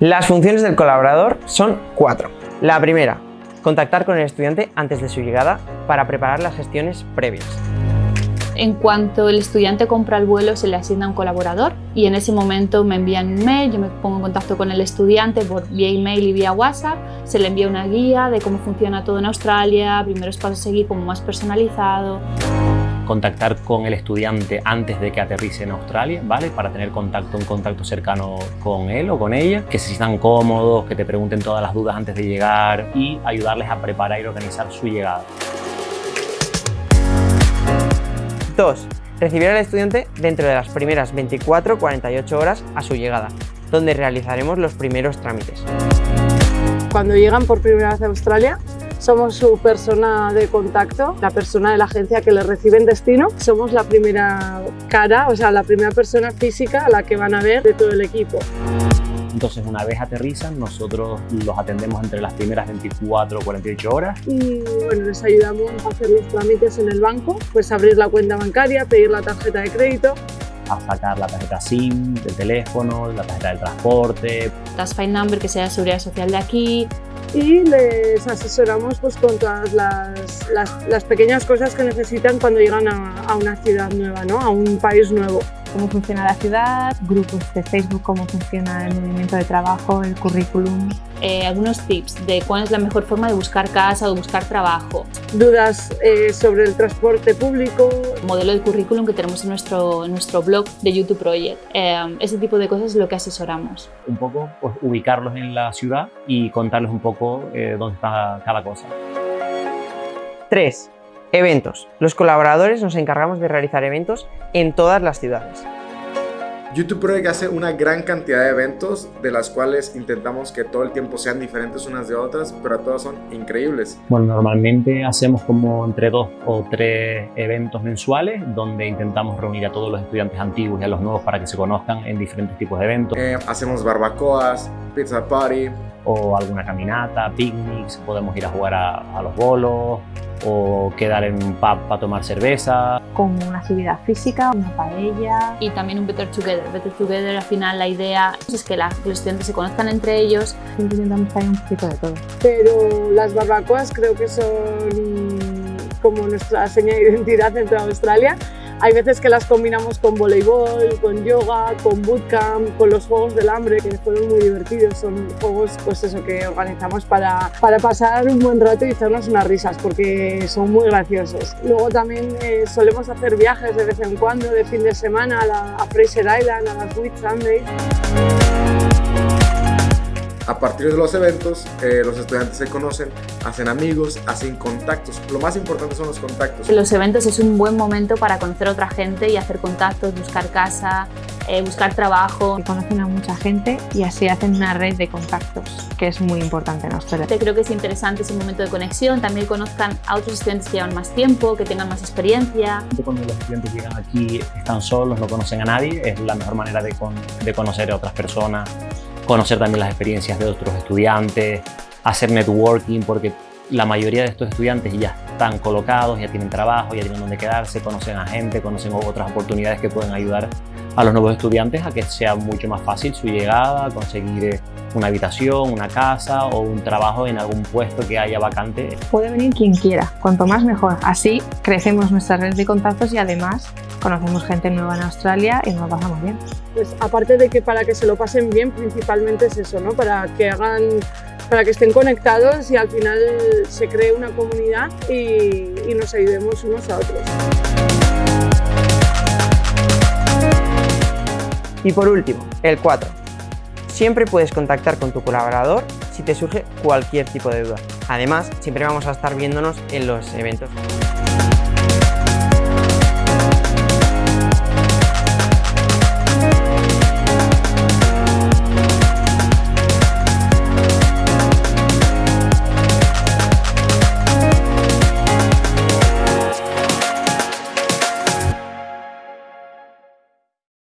Las funciones del colaborador son cuatro. La primera, contactar con el estudiante antes de su llegada para preparar las gestiones previas. En cuanto el estudiante compra el vuelo, se le asigna un colaborador y en ese momento me envían un mail, yo me pongo en contacto con el estudiante por vía email y vía WhatsApp, se le envía una guía de cómo funciona todo en Australia, primeros pasos a seguir como más personalizado contactar con el estudiante antes de que aterrice en Australia, ¿vale? Para tener contacto, un contacto cercano con él o con ella, que se sientan cómodos, que te pregunten todas las dudas antes de llegar y ayudarles a preparar y organizar su llegada. 2. Recibir al estudiante dentro de las primeras 24-48 horas a su llegada, donde realizaremos los primeros trámites. Cuando llegan por primera vez a Australia, somos su persona de contacto, la persona de la agencia que les recibe en destino. Somos la primera cara, o sea, la primera persona física a la que van a ver de todo el equipo. Entonces, una vez aterrizan, nosotros los atendemos entre las primeras 24 o 48 horas. Y bueno, les ayudamos a hacer los trámites en el banco, pues abrir la cuenta bancaria, pedir la tarjeta de crédito, a sacar la tarjeta SIM del teléfono, la tarjeta del transporte. Las Find Number que sea de seguridad social de aquí, y les asesoramos pues, con todas las, las, pequeñas cosas que necesitan cuando llegan a, a una ciudad nueva, ¿no? a un país nuevo cómo funciona la ciudad, grupos de Facebook, cómo funciona el movimiento de trabajo, el currículum. Eh, algunos tips de cuál es la mejor forma de buscar casa o buscar trabajo. Dudas eh, sobre el transporte público. Modelo de currículum que tenemos en nuestro, nuestro blog de YouTube Project. Eh, ese tipo de cosas es lo que asesoramos. Un poco pues, ubicarlos en la ciudad y contarles un poco dónde está cada cosa. 3. Eventos. Los colaboradores nos encargamos de realizar eventos en todas las ciudades. YouTube Project hace una gran cantidad de eventos de las cuales intentamos que todo el tiempo sean diferentes unas de otras, pero todas son increíbles. Bueno, normalmente hacemos como entre dos o tres eventos mensuales donde intentamos reunir a todos los estudiantes antiguos y a los nuevos para que se conozcan en diferentes tipos de eventos. Eh, hacemos barbacoas, pizza party. O alguna caminata, picnics, podemos ir a jugar a los bolos, o quedar en un pub para tomar cerveza. Con una actividad física, una paella. Y también un Better Together. Better Together al final la idea es que, los estudiantes se conozcan entre ellos. Siempre intentamos traer un poquito de todo. Pero las barbacoas creo que son como nuestra seña de identidad dentro de Australia hay veces que las combinamos con voleibol, con yoga, con bootcamp, con los Juegos del Hambre, que fueron muy divertidos. Son juegos pues eso, que organizamos para, para pasar un buen rato y hacernos unas risas, porque son muy graciosos. Luego también eh, solemos hacer viajes de vez en cuando, de fin de semana, a, la, Fraser Island, a las Whit Sundays. A partir de los eventos, eh, los estudiantes se conocen, hacen amigos, hacen contactos. Lo más importante son los contactos. Los eventos es un buen momento para conocer a otra gente y hacer contactos, buscar casa, eh, buscar trabajo. conocen a mucha gente y así hacen una red de contactos, que es muy importante en Australia. Creo que es interesante ese momento de conexión, también conozcan a otros estudiantes que llevan más tiempo, que tengan más experiencia. Cuando los estudiantes llegan aquí, están solos, no conocen a nadie, es la mejor manera de, de conocer a otras personas conocer también las experiencias de otros estudiantes, hacer networking, porque la mayoría de estos estudiantes ya están colocados, ya tienen trabajo, ya tienen donde quedarse, conocen a gente, conocen otras oportunidades que pueden ayudar a los nuevos estudiantes a que sea mucho más fácil su llegada, conseguir una habitación, una casa o un trabajo en algún puesto que haya vacante. Puede venir quien quiera, cuanto más mejor. Así crecemos nuestra red de contactos y además conocemos gente nueva en Australia y nos pasamos bien. Pues aparte de que para que se lo pasen bien, principalmente es eso, ¿no? Para que hagan para que estén conectados y al final se cree una comunidad y, nos ayudemos unos a otros. Y por último, el 4. Siempre puedes contactar con tu colaborador si te surge cualquier tipo de duda. Además, siempre vamos a estar viéndonos en los eventos.